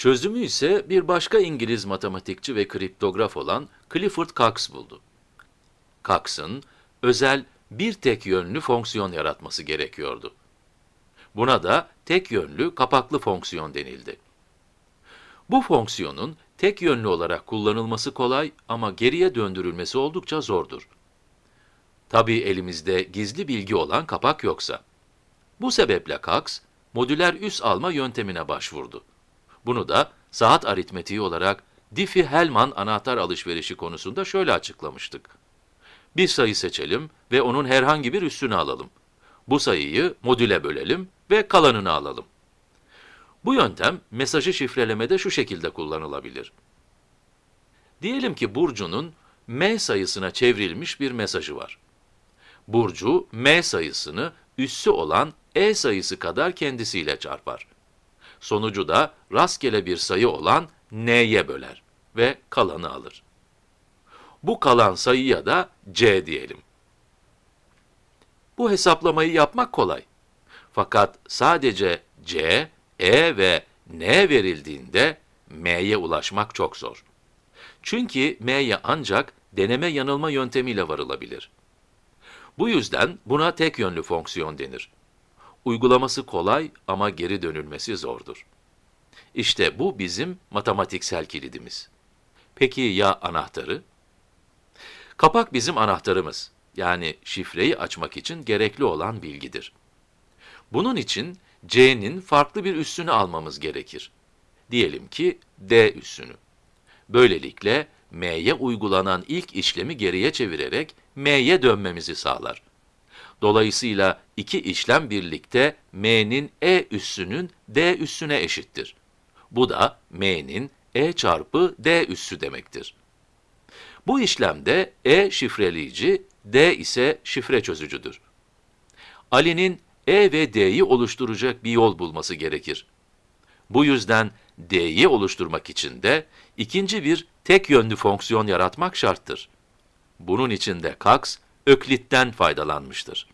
Çözümü ise bir başka İngiliz matematikçi ve kriptograf olan Clifford Cox buldu. Cox'ın özel bir tek yönlü fonksiyon yaratması gerekiyordu. Buna da tek yönlü kapaklı fonksiyon denildi. Bu fonksiyonun tek yönlü olarak kullanılması kolay ama geriye döndürülmesi oldukça zordur. Tabii elimizde gizli bilgi olan kapak yoksa. Bu sebeple Cox, modüler üs alma yöntemine başvurdu. Bunu da saat aritmetiği olarak Diffie-Hellman anahtar alışverişi konusunda şöyle açıklamıştık. Bir sayı seçelim ve onun herhangi bir üssünü alalım. Bu sayıyı modüle bölelim ve kalanını alalım. Bu yöntem mesajı şifrelemede şu şekilde kullanılabilir. Diyelim ki Burcu'nun m sayısına çevrilmiş bir mesajı var. Burcu, m sayısını üssü olan e sayısı kadar kendisiyle çarpar. Sonucu da rastgele bir sayı olan n'ye böler ve kalanı alır. Bu kalan sayıya da c diyelim. Bu hesaplamayı yapmak kolay. Fakat sadece c, e ve n verildiğinde m'ye ulaşmak çok zor. Çünkü m'ye ancak deneme yanılma yöntemiyle varılabilir. Bu yüzden buna tek yönlü fonksiyon denir. Uygulaması kolay ama geri dönülmesi zordur. İşte bu bizim matematiksel kilidimiz. Peki ya anahtarı? Kapak bizim anahtarımız. Yani şifreyi açmak için gerekli olan bilgidir. Bunun için c'nin farklı bir üssünü almamız gerekir. Diyelim ki d üssünü. Böylelikle m'ye uygulanan ilk işlemi geriye çevirerek m'ye dönmemizi sağlar. Dolayısıyla iki işlem birlikte m'nin e üssünün d üssüne eşittir. Bu da m'nin e çarpı d üssü demektir. Bu işlemde e şifreleyici, d ise şifre çözücüdür. Ali'nin e ve d'yi oluşturacak bir yol bulması gerekir. Bu yüzden d'yi oluşturmak için de ikinci bir tek yönlü fonksiyon yaratmak şarttır. Bunun için de Cox, Öklit'ten faydalanmıştır.